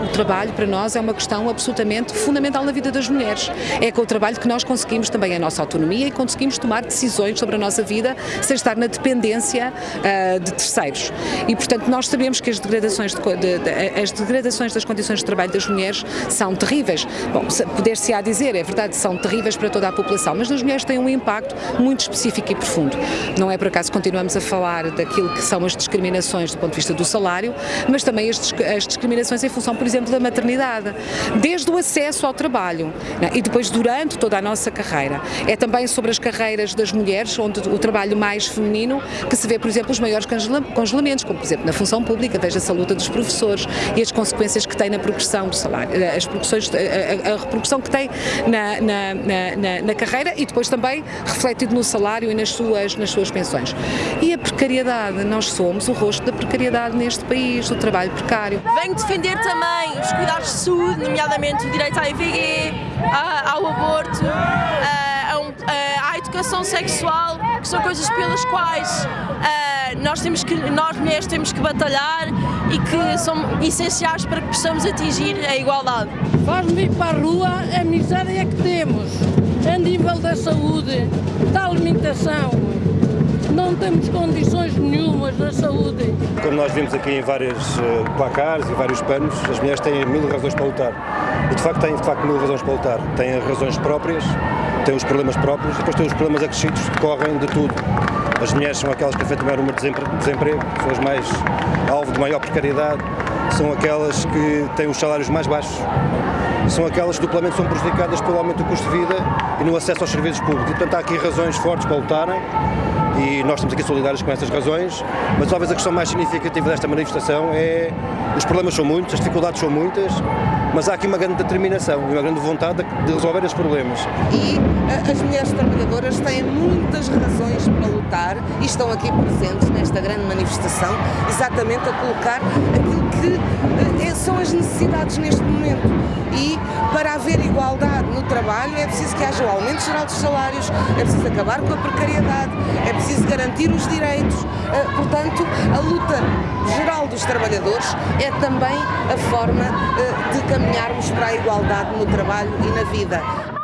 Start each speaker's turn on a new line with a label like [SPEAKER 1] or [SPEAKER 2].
[SPEAKER 1] o trabalho para nós é uma questão absolutamente fundamental na vida das mulheres. É com o trabalho que nós conseguimos também a nossa autonomia e conseguimos tomar decisões sobre a nossa vida sem estar na dependência uh, de terceiros. E, portanto, nós sabemos que as degradações, de, de, de, as degradações das condições de trabalho das mulheres são terríveis. Bom, poder-se-á dizer, é verdade, são terríveis para toda a população, mas nas mulheres têm um impacto muito específico e profundo. Não é por acaso que continuamos a falar daquilo que são as discriminações do ponto de vista do salário, mas também as, as discriminações em função, por exemplo, da maternidade. Desde o acesso ao trabalho né, e depois durante toda a nossa carreira. É também sobre as carreiras das mulheres, onde o trabalho mais feminino, que se vê, por exemplo, os maiores congelamentos, como por exemplo na função pública, veja-se a luta dos professores e as consequências que tem na progressão do salário, eh, as progressões, a, a, a repercussão que tem na, na, na, na, carreira e depois também refletido no salário e nas suas, nas suas pensões. E a precariedade, nós somos o rosto da precariedade neste país, do trabalho precário.
[SPEAKER 2] Venho defender também os cuidados de saúde, nomeadamente o direito à IVG, ao aborto, à educação sexual, que são coisas pelas quais nós, temos que, nós mulheres temos que batalhar e que são essenciais para que possamos atingir a igualdade.
[SPEAKER 3] Faz-me ir para a rua a miséria que temos, a nível da saúde, da alimentação, não temos condições nenhumas na saúde.
[SPEAKER 4] Como nós vimos aqui em vários uh, placares e vários panos, as mulheres têm mil razões para lutar. E de facto têm de facto mil razões para lutar. Têm razões próprias, têm os problemas próprios e depois têm os problemas acrescidos que decorrem de tudo. As mulheres são aquelas que afetam o número de desemprego, são as mais alvo de maior precariedade, são aquelas que têm os salários mais baixos, são aquelas que duplamente são prejudicadas pelo aumento do custo de vida e no acesso aos serviços públicos. E, portanto, há aqui razões fortes para lutarem e nós estamos aqui solidários com essas razões, mas talvez a questão mais significativa desta manifestação é os problemas são muitos, as dificuldades são muitas, mas há aqui uma grande determinação e uma grande vontade de resolver esses problemas.
[SPEAKER 5] E eh, as mulheres trabalhadoras têm muitas razões para lutar e estão aqui presentes nesta grande manifestação, exatamente a colocar aquilo que eh, são as necessidades neste momento. E para haver igualdade no trabalho é preciso que haja o aumento geral dos salários, é preciso acabar com a precariedade, é preciso garantir os direitos. Eh, portanto, a luta geral dos trabalhadores é também a forma de caminharmos para a igualdade no trabalho e na vida.